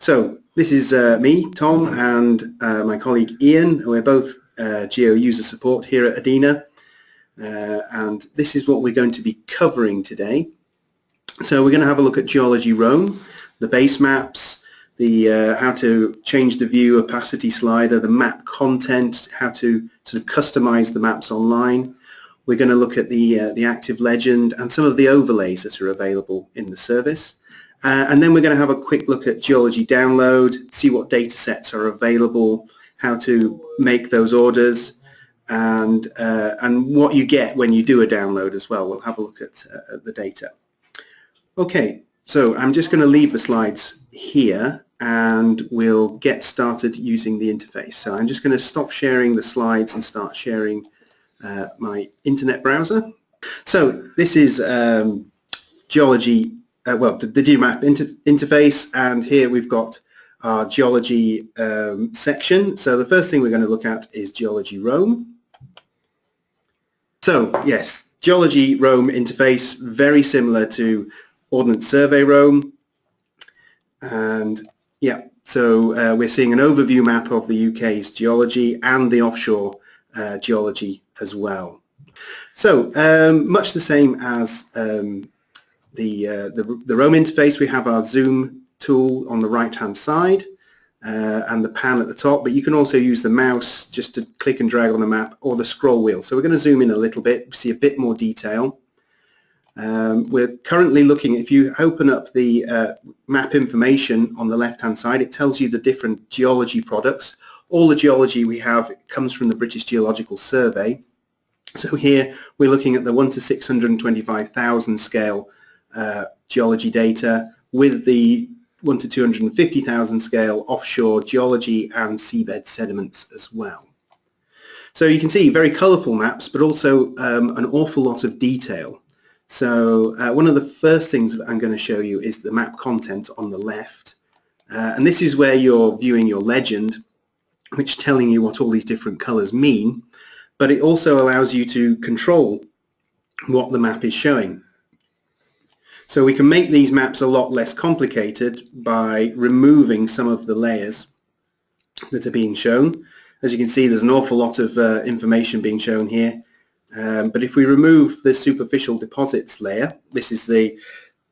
So this is uh, me, Tom, and uh, my colleague Ian. We're both uh, Geo user support here at EDINA. Uh, and this is what we're going to be covering today. So we're going to have a look at Geology Roam, the base maps, the uh, how to change the view opacity slider, the map content, how to sort of customize the maps online. We're going to look at the, uh, the active legend and some of the overlays that are available in the service. Uh, and then we're going to have a quick look at geology download, see what data sets are available, how to make those orders, and, uh, and what you get when you do a download as well. We'll have a look at, uh, the data. Okay, so I'm just going to leave the slides here and we'll get started using the interface. So I'm just going to stop sharing the slides and start sharing uh, my internet browser. So this is um, geology uh, well, the, the Digimap inter interface, and here we've got our geology um, section. So the first thing we're going to look at is Geology Roam. So yes, Geology Roam interface, very similar to Ordnance Survey Roam. And yeah, so uh, we're seeing an overview map of the UK's geology and the offshore uh, geology as well. So um, much the same as um, the, uh, the, the Roam interface, we have our zoom tool on the right hand side uh, and the pan at the top, but you can also use the mouse just to click and drag on the map or the scroll wheel. So we're going to zoom in a little bit, see a bit more detail. Um, we're currently looking, if you open up the uh, map information on the left hand side, it tells you the different geology products. All the geology we have comes from the British Geological Survey. So here we're looking at the 1 to 625,000 scale uh, geology data with the 1 to 250,000 scale offshore geology and seabed sediments as well. So you can see very colourful maps but also um, an awful lot of detail. So uh, one of the first things I'm going to show you is the map content on the left. Uh, and this is where you're viewing your legend, which is telling you what all these different colours mean. But it also allows you to control what the map is showing. So we can make these maps a lot less complicated by removing some of the layers that are being shown. As you can see, there's an awful lot of uh, information being shown here. Um, but if we remove the superficial deposits layer, this is the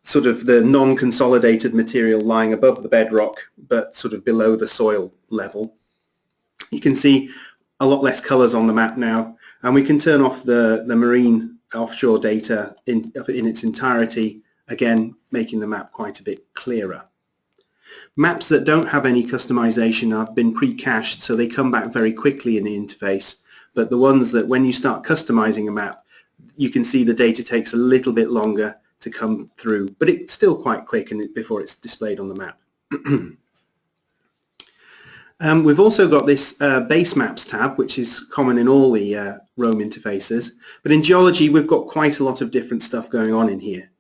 sort of the non-consolidated material lying above the bedrock, but sort of below the soil level. You can see a lot less colors on the map now, and we can turn off the, the marine offshore data in, in its entirety again making the map quite a bit clearer. Maps that don't have any customization have been pre-cached so they come back very quickly in the interface but the ones that when you start customizing a map you can see the data takes a little bit longer to come through but it's still quite quick and before it's displayed on the map. um, we've also got this uh, base maps tab which is common in all the uh, Roam interfaces but in geology we've got quite a lot of different stuff going on in here.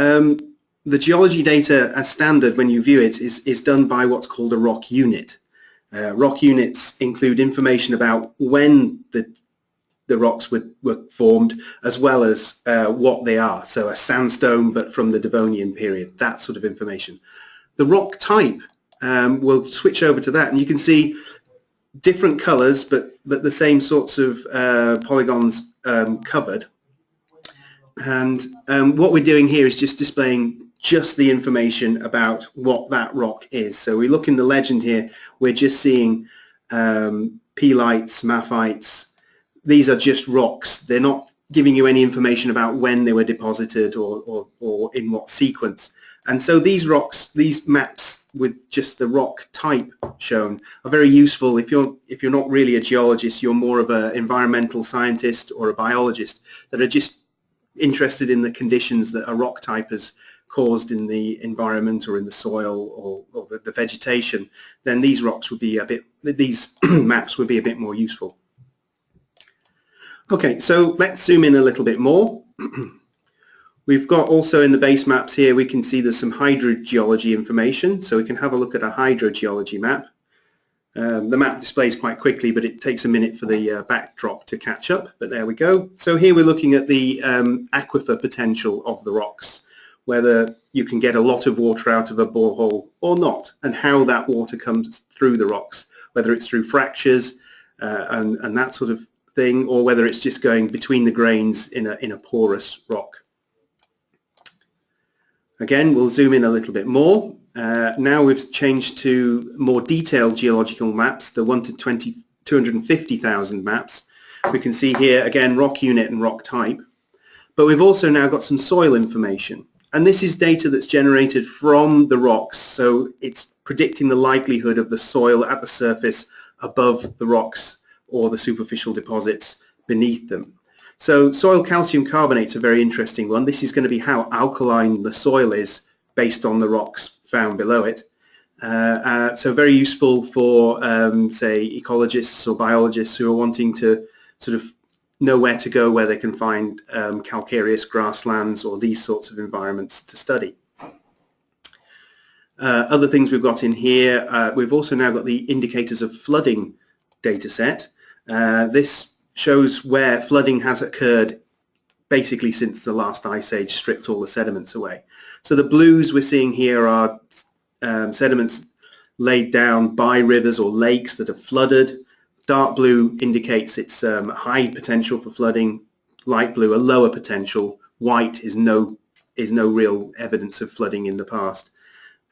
Um, the geology data as standard when you view it is, is done by what's called a rock unit. Uh, rock units include information about when the, the rocks were, were formed as well as uh, what they are. So a sandstone but from the Devonian period, that sort of information. The rock type um, will switch over to that and you can see different colors but, but the same sorts of uh, polygons um, covered and um, what we're doing here is just displaying just the information about what that rock is. So we look in the legend here, we're just seeing um, pelites, mafites. These are just rocks. They're not giving you any information about when they were deposited or, or, or in what sequence. And so these rocks, these maps with just the rock type shown are very useful if you're if you're not really a geologist, you're more of an environmental scientist or a biologist that are just interested in the conditions that a rock type has caused in the environment or in the soil or, or the, the, vegetation, then these rocks would be a bit, these maps would be a bit more useful. Okay, so let's zoom in a little bit more. We've got also in the base maps here, we can see there's some hydrogeology information. So we can have a look at a hydrogeology map. Um, the map displays quite quickly, but it takes a minute for the uh, backdrop to catch up. But there we go. So here we're looking at the um, aquifer potential of the rocks. whether you can get a lot of water out of a borehole or not, and how that water comes through the rocks, whether it's through fractures uh, and, and that sort of thing, or whether it's just going between the grains in a, in a porous rock. Again, we'll zoom in a little bit more. Uh, now we've changed to more detailed geological maps, the 1 to 20, 250,000 maps. We can see here, again, rock unit and rock type. But we've also now got some soil information. And this is data that's generated from the rocks, so it's predicting the likelihood of the soil at the surface above the rocks or the superficial deposits beneath them. So soil calcium carbonate's a very interesting one. This is going to be how alkaline the soil is based on the rocks found below it. Uh, uh, so very useful for, um, say, ecologists or biologists who are wanting to sort of know where to go where they can find um, calcareous grasslands or these sorts of environments to study. Uh, other things we've got in here, uh, we've also now got the indicators of flooding data set. Uh, this shows where flooding has occurred basically since the last ice age stripped all the sediments away. So the blues we're seeing here are um, sediments laid down by rivers or lakes that have flooded. Dark blue indicates it's um, high potential for flooding. Light blue, a lower potential. White is no is no real evidence of flooding in the past.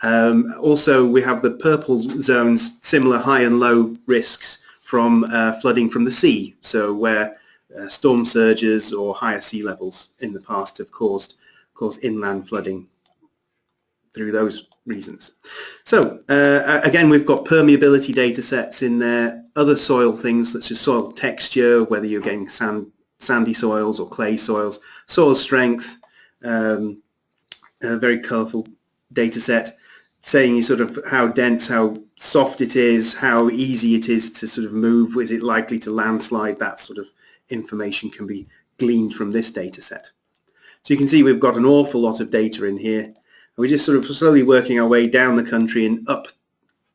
Um, also, we have the purple zones, similar high and low risks from uh, flooding from the sea, so where uh, storm surges or higher sea levels in the past have caused, caused inland flooding through those reasons. So uh, again, we've got permeability data sets in there, other soil things such as soil texture, whether you're getting sand, sandy soils or clay soils, soil strength, um, a very colourful data set saying you sort of how dense, how soft it is, how easy it is to sort of move, is it likely to landslide, that sort of information can be gleaned from this data set. So you can see we've got an awful lot of data in here we're just sort of slowly working our way down the country and up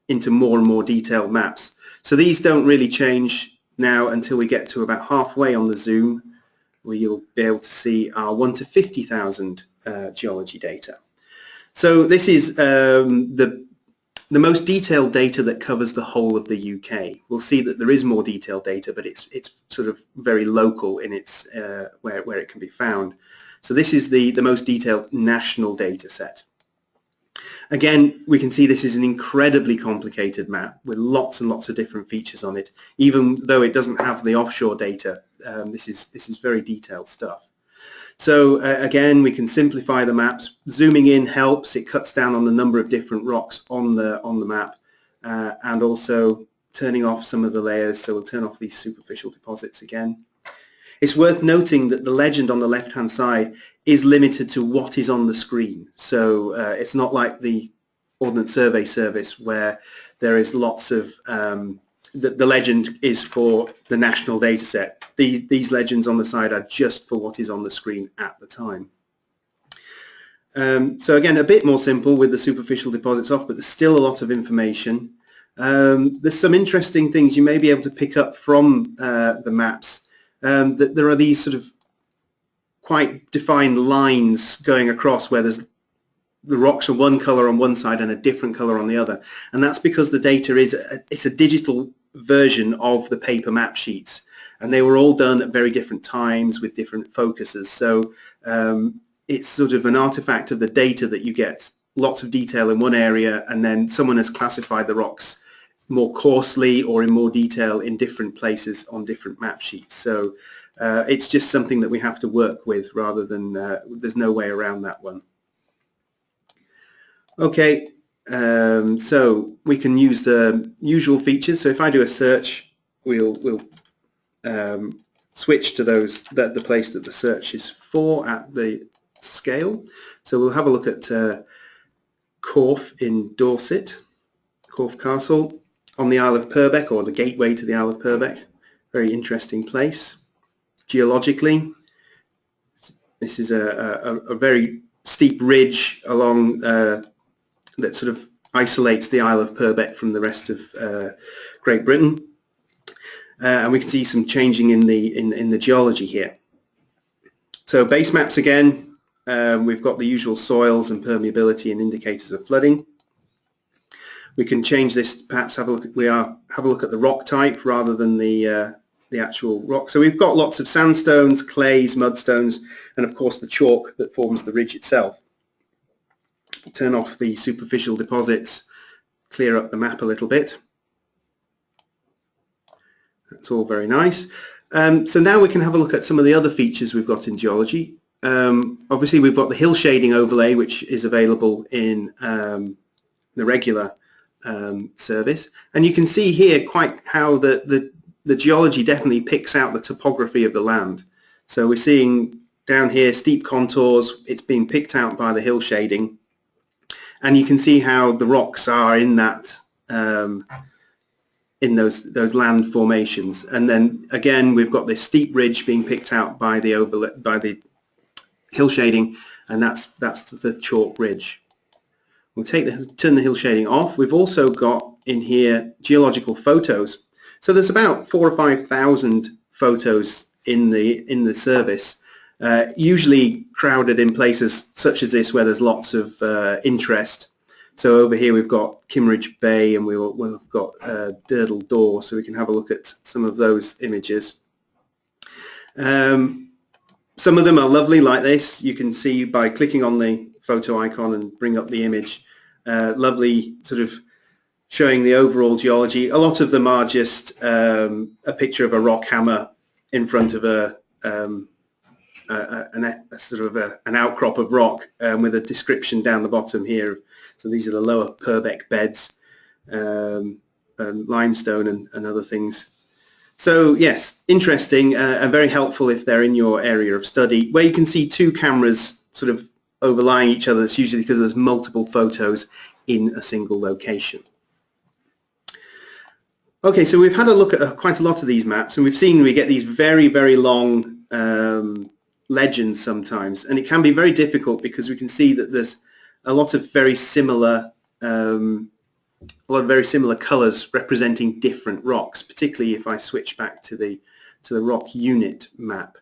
into more and more detailed maps. So these don't really change now until we get to about halfway on the zoom where you'll be able to see our 1 to 50,000 uh, geology data. So this is um, the, the most detailed data that covers the whole of the UK. We'll see that there is more detailed data, but it's, it's sort of very local in its, uh, where, where it can be found. So this is the, the most detailed national data set. Again, we can see this is an incredibly complicated map with lots and lots of different features on it. Even though it doesn't have the offshore data, um, this, is, this is very detailed stuff. So uh, again, we can simplify the maps. Zooming in helps. It cuts down on the number of different rocks on the, on the map uh, and also turning off some of the layers. So we'll turn off these superficial deposits again. It's worth noting that the legend on the left-hand side is limited to what is on the screen. So uh, it's not like the Ordnance Survey Service where there is lots of, um, the, the, legend is for the national data set. These, these legends on the side are just for what is on the screen at the time. Um, so again, a bit more simple with the superficial deposits off, but there's still a lot of information. Um, there's some interesting things you may be able to pick up from uh, the maps um, that there are these sort of quite defined lines going across where there's the rocks are one color on one side and a different color on the other. And that's because the data is a, it's a digital version of the paper map sheets. And they were all done at very different times with different focuses. So um, it's sort of an artifact of the data that you get lots of detail in one area and then someone has classified the rocks more coarsely or in more detail in different places on different map sheets. So uh, it's just something that we have to work with rather than, uh, there's no way around that one. Okay, um, so we can use the usual features. So if I do a search, we'll, we'll um, switch to those, that the place that the search is for at the scale. So we'll have a look at uh, Corfe in Dorset, Corfe Castle on the Isle of Purbeck or the gateway to the Isle of Purbeck. Very interesting place. Geologically, this is a, a, a very steep ridge along uh, that sort of isolates the Isle of Purbeck from the rest of uh, Great Britain. Uh, and we can see some changing in the, in, in the geology here. So base maps again, um, we've got the usual soils and permeability and indicators of flooding. We can change this, perhaps have a look at, we are, have a look at the rock type rather than the, uh, the actual rock. So we've got lots of sandstones, clays, mudstones, and of course the chalk that forms the ridge itself. Turn off the superficial deposits, clear up the map a little bit. That's all very nice. Um, so now we can have a look at some of the other features we've got in geology. Um, obviously we've got the hill shading overlay which is available in um, the regular um, service. And you can see here quite how the, the, the geology definitely picks out the topography of the land. So we're seeing down here steep contours, it's being picked out by the hill shading. And you can see how the rocks are in that um, in those those land formations. And then again we've got this steep ridge being picked out by the overlay by the hill shading. And that's that's the chalk ridge. We'll take the turn the hill shading off. We've also got in here geological photos. So there's about four or five thousand photos in the in the service, uh, usually crowded in places such as this where there's lots of uh, interest. So over here we've got Kimmeridge Bay and we've got uh, Durdle Door, so we can have a look at some of those images. Um, some of them are lovely like this. You can see by clicking on the photo icon and bring up the image. Uh, lovely sort of showing the overall geology. A lot of them are just um, a picture of a rock hammer in front of a, um, a, a, a sort of an outcrop of rock um, with a description down the bottom here. So these are the lower Purbeck beds, um, and limestone and, and other things. So yes, interesting uh, and very helpful if they're in your area of study. Where you can see two cameras sort of overlying each other, it's usually because there's multiple photos in a single location. Okay, so we've had a look at uh, quite a lot of these maps and we've seen we get these very, very long um, legends sometimes and it can be very difficult because we can see that there's a lot of very similar um, a lot of very similar colors representing different rocks, particularly if I switch back to the to the rock unit map.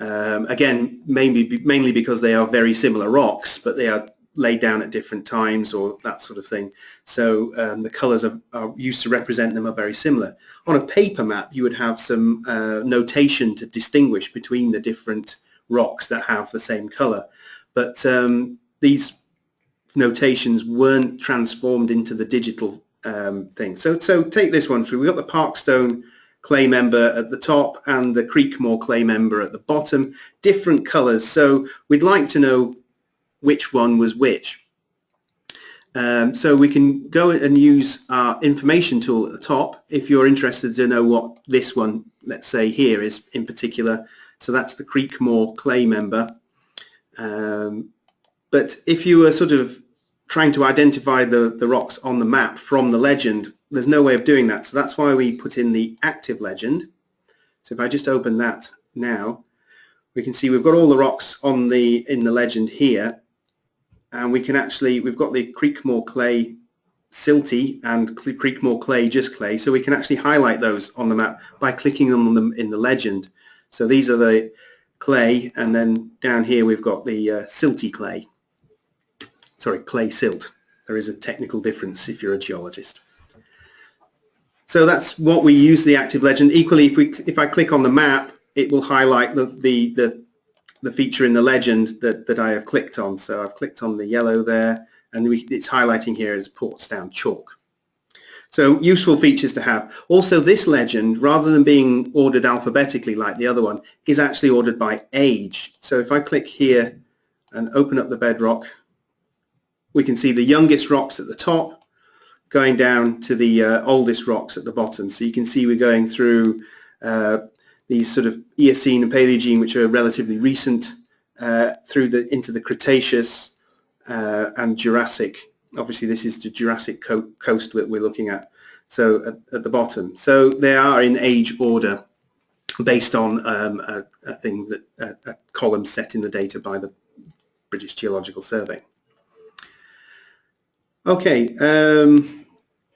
Um, again, mainly mainly because they are very similar rocks, but they are laid down at different times or that sort of thing. So um, the colors are, are, used to represent them are very similar. On a paper map, you would have some uh, notation to distinguish between the different rocks that have the same color. But um, these notations weren't transformed into the digital um, thing. So, so take this one through. We've got the Parkstone clay member at the top and the Creekmoor clay member at the bottom, different colors. So we'd like to know which one was which. Um, so we can go and use our information tool at the top if you're interested to know what this one, let's say here is in particular. So that's the Creekmoor clay member. Um, but if you were sort of trying to identify the, the rocks on the map from the legend, there's no way of doing that. So that's why we put in the active legend. So if I just open that now, we can see we've got all the rocks on the in the legend here. And we can actually, we've got the Creekmoor clay silty and Creekmoor clay just clay. So we can actually highlight those on the map by clicking on them in the legend. So these are the clay and then down here we've got the uh, silty clay sorry, clay silt. There is a technical difference if you're a geologist. So that's what we use the active legend. Equally, if, we, if I click on the map, it will highlight the, the, the, the feature in the legend that, that I have clicked on. So I've clicked on the yellow there, and we, it's highlighting here as Portsdown Chalk. So useful features to have. Also this legend, rather than being ordered alphabetically like the other one, is actually ordered by age. So if I click here and open up the bedrock, we can see the youngest rocks at the top going down to the uh, oldest rocks at the bottom. So you can see we're going through uh, these sort of Eocene and Paleogene, which are relatively recent, uh, through the into the Cretaceous uh, and Jurassic. Obviously, this is the Jurassic co coast that we're looking at. So at, at, the bottom, so they are in age order based on um, a, a, thing that a, a column set in the data by the British Geological Survey. Okay, um,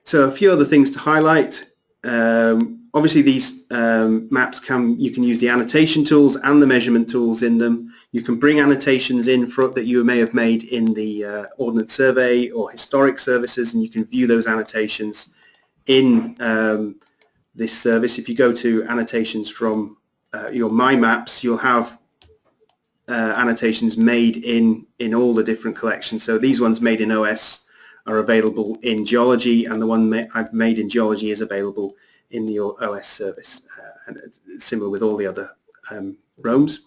so a few other things to highlight. Um, obviously these um, maps can, you can use the annotation tools and the measurement tools in them. You can bring annotations in for, that you may have made in the uh, Ordnance Survey or historic services and you can view those annotations in um, this service. If you go to annotations from uh, your My Maps, you'll have uh, annotations made in, in all the different collections. So these ones made in OS are available in geology and the one ma I've made in geology is available in the OS service uh, and similar with all the other um, Roams.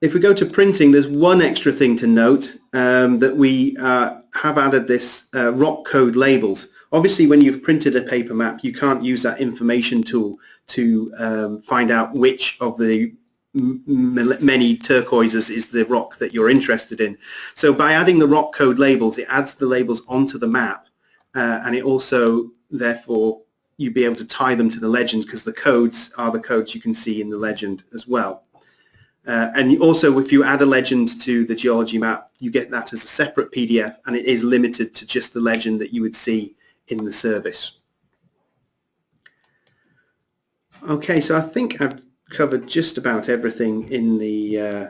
If we go to printing, there's one extra thing to note um, that we uh, have added this uh, rock code labels. Obviously, when you've printed a paper map, you can't use that information tool to um, find out which of the many turquoises is the rock that you're interested in. So by adding the rock code labels, it adds the labels onto the map uh, and it also, therefore, you'd be able to tie them to the legend because the codes are the codes you can see in the legend as well. Uh, and also, if you add a legend to the geology map, you get that as a separate PDF and it is limited to just the legend that you would see in the service. Okay, so I think I've covered just about everything in the uh,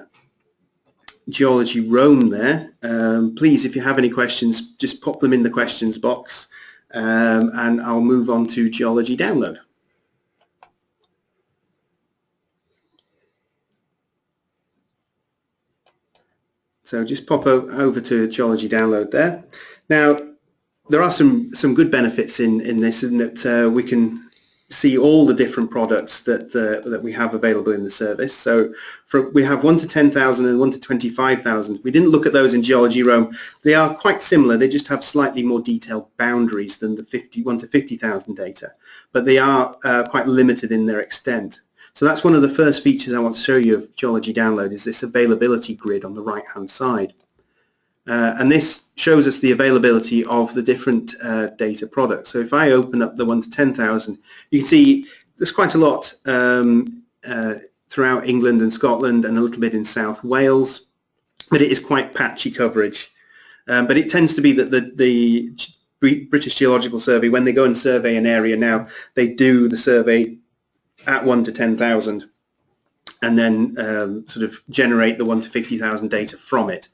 Geology Roam there. Um, please, if you have any questions, just pop them in the questions box um, and I'll move on to Geology Download. So just pop over to Geology Download there. Now, there are some, some good benefits in, in this in that uh, we can see all the different products that the, that we have available in the service. So for, we have 1 to 10,000 and 1 to 25,000. We didn't look at those in Geology Roam. They are quite similar. They just have slightly more detailed boundaries than the 51 to 50,000 data. But they are uh, quite limited in their extent. So that's one of the first features I want to show you of Geology Download is this availability grid on the right-hand side. Uh, and this shows us the availability of the different uh, data products. So if I open up the 1 to 10,000, you can see there's quite a lot um, uh, throughout England and Scotland and a little bit in South Wales, but it is quite patchy coverage. Um, but it tends to be that the, the British Geological Survey, when they go and survey an area now, they do the survey at 1 to 10,000 and then um, sort of generate the 1 to 50,000 data from it.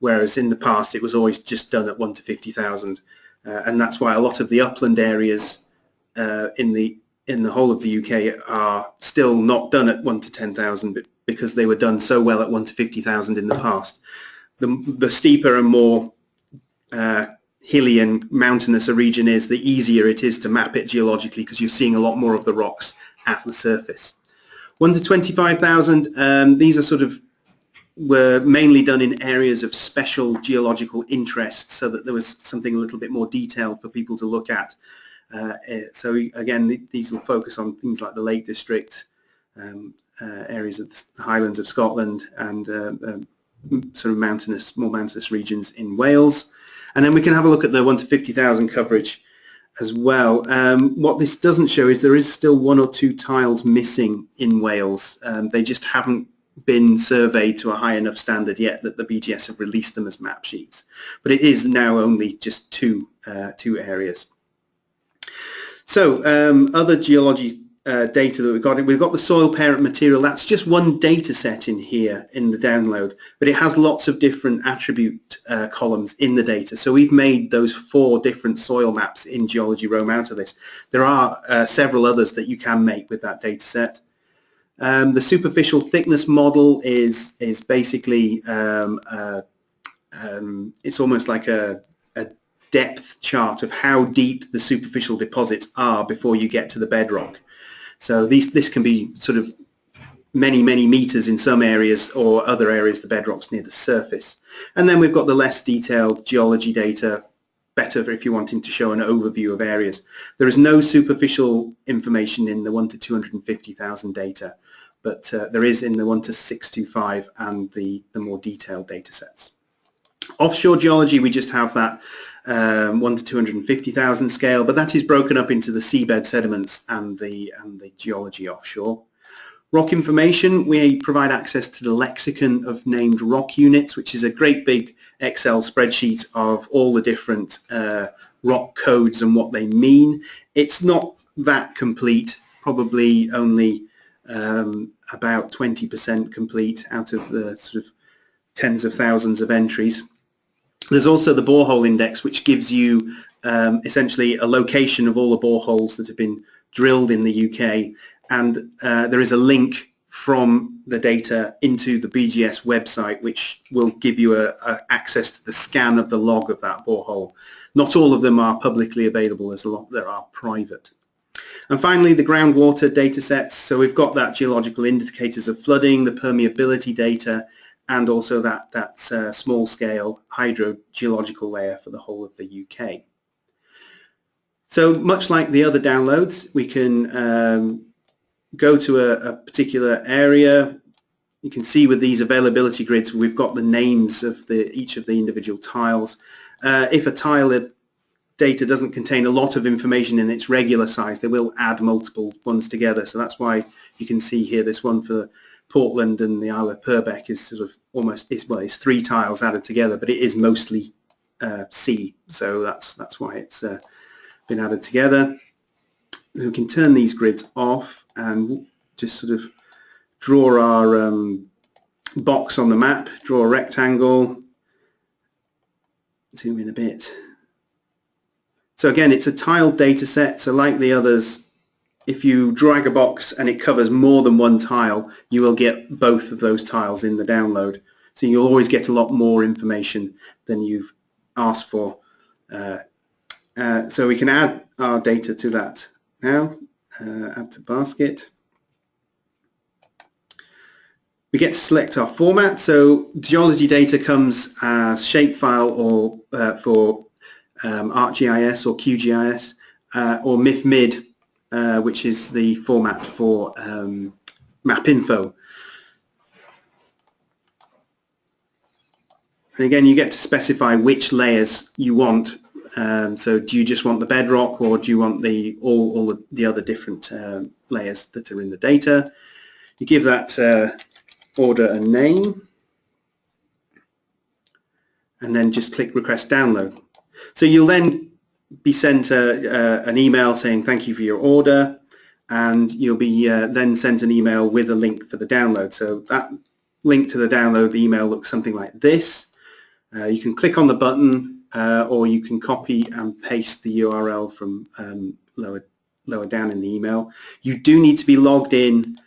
Whereas in the past it was always just done at 1 to 50,000. Uh, and that's why a lot of the upland areas uh, in the in the whole of the UK are still not done at 1 to 10,000 because they were done so well at 1 to 50,000 in the past. The, the steeper and more uh, hilly and mountainous a region is, the easier it is to map it geologically because you're seeing a lot more of the rocks at the surface. 1 to 25,000, um, these are sort of were mainly done in areas of special geological interest so that there was something a little bit more detailed for people to look at. Uh, eh, so again, these will focus on things like the Lake District, um, uh, areas of the Highlands of Scotland and uh, um, sort of mountainous, more mountainous regions in Wales. And then we can have a look at the 1 to 50,000 coverage as well. Um, what this doesn't show is there is still one or two tiles missing in Wales. Um, they just haven't been surveyed to a high enough standard yet that the BGS have released them as map sheets. But it is now only just two, uh, two areas. So um, other geology uh, data that we've got. We've got the soil parent material. That's just one data set in here in the download, but it has lots of different attribute uh, columns in the data. So we've made those four different soil maps in Geology Roam out of this. There are uh, several others that you can make with that data set. Um, the superficial thickness model is is basically um, uh, um, it's almost like a depth chart of how deep the superficial deposits are before you get to the bedrock. So these, this can be sort of many, many meters in some areas or other areas the bedrock's near the surface. And then we've got the less detailed geology data, better if you're wanting to show an overview of areas. There is no superficial information in the 1 to 250,000 data, but uh, there is in the 1 to 625 and the, the more detailed data sets. Offshore geology, we just have that um, 1 to 250,000 scale, but that is broken up into the seabed sediments and the, and the geology offshore. Rock information, we provide access to the lexicon of named rock units, which is a great big Excel spreadsheet of all the different uh, rock codes and what they mean. It's not that complete, probably only um, about 20% complete out of the sort of tens of thousands of entries. There's also the borehole index, which gives you um, essentially a location of all the boreholes that have been drilled in the UK. And uh, there is a link from the data into the BGS website, which will give you a, a access to the scan of the log of that borehole. Not all of them are publicly available, as a lot there are private. And finally, the groundwater data sets. So we've got that geological indicators of flooding, the permeability data, and also that, that uh, small-scale hydrogeological layer for the whole of the UK. So much like the other downloads, we can um, go to a, a, particular area. You can see with these availability grids, we've got the names of the, each of the individual tiles. Uh, if a tile of data doesn't contain a lot of information in its regular size, they will add multiple ones together. So that's why you can see here this one for Portland and the Isle of Purbeck is sort of almost is well, it's three tiles added together, but it is mostly uh, C. So that's that's why it's uh, been added together. So we can turn these grids off and just sort of draw our um, box on the map, draw a rectangle, zoom in a bit. So again, it's a tiled data set, so like the others, if you drag a box and it covers more than one tile, you will get both of those tiles in the download. So you'll always get a lot more information than you've asked for. Uh, uh, so we can add our data to that now. Uh, add to basket. We get to select our format. So geology data comes as shapefile or uh, for um, ArcGIS or QGIS uh, or MIFMID uh, which is the format for um, MapInfo. And again, you get to specify which layers you want. Um, so do you just want the bedrock or do you want the all, all the other different uh, layers that are in the data? You give that uh, order a name and then just click request download. So you'll then be sent a, a, an email saying thank you for your order and you'll be uh, then sent an email with a link for the download. So that link to the download email looks something like this. Uh, you can click on the button uh, or you can copy and paste the URL from um, lower, lower down in the email. You do need to be logged in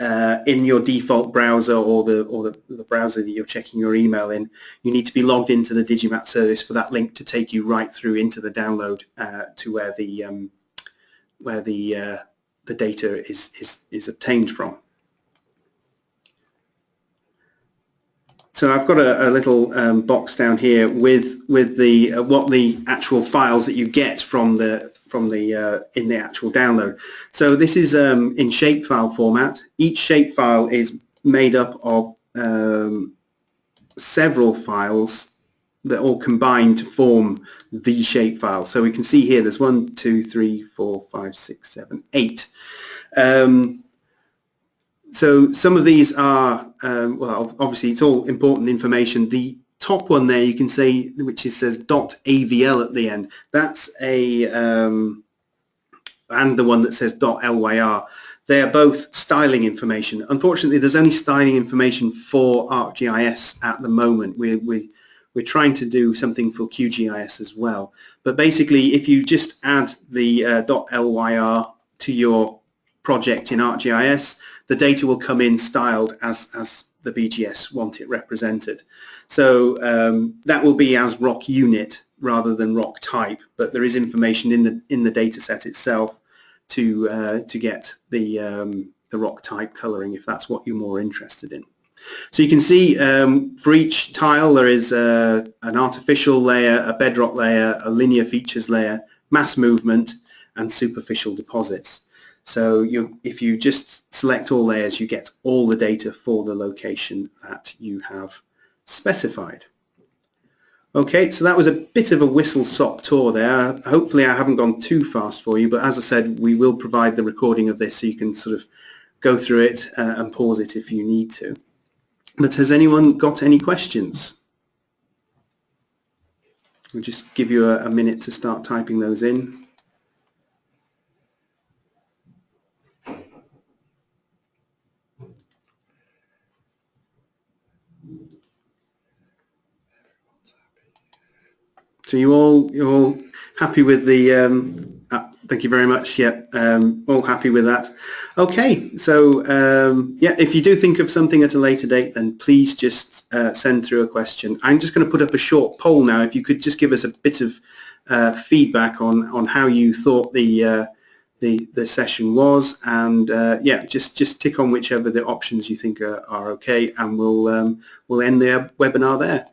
uh, in your default browser or the or the, the, browser that you're checking your email in, you need to be logged into the Digimap service for that link to take you right through into the download uh, to where the um, where the uh, the data is is is obtained from. So I've got a, a little um, box down here with with the uh, what the actual files that you get from the from the uh, in the actual download. So this is um, in shapefile format. Each shapefile is made up of um, several files that all combine to form the shapefile. So we can see here there's one, two, three, four, five, six, seven, eight. Um, so some of these are, um, well, obviously it's all important information. The top one there you can see which is says .avl at the end. That's a um, and the one that says .lyr they are both styling information. Unfortunately there's only styling information for ArcGIS at the moment. We we we're trying to do something for QGIS as well. But basically if you just add the uh, .lyr to your project in ArcGIS the data will come in styled as as the BGS want it represented. So um, that will be as rock unit rather than rock type, but there is information in the in the data set itself to uh, to get the um, the rock type coloring if that's what you're more interested in. So you can see um, for each tile there is uh, an artificial layer, a bedrock layer, a linear features layer, mass movement, and superficial deposits. So you, if you just select all layers, you get all the data for the location that you have specified. Okay, so that was a bit of a whistle-stop tour there. Hopefully I haven't gone too fast for you, but as I said, we will provide the recording of this so you can sort of go through it uh, and pause it if you need to. But has anyone got any questions? We'll just give you a, a minute to start typing those in. So you all you're all happy with the um, uh, thank you very much yeah um, all happy with that. Okay so um, yeah if you do think of something at a later date then please just uh, send through a question. I'm just going to put up a short poll now. If you could just give us a bit of uh, feedback on on how you thought the uh, the the session was and uh, yeah just just tick on whichever the options you think are, are okay and we'll um, we'll end the webinar there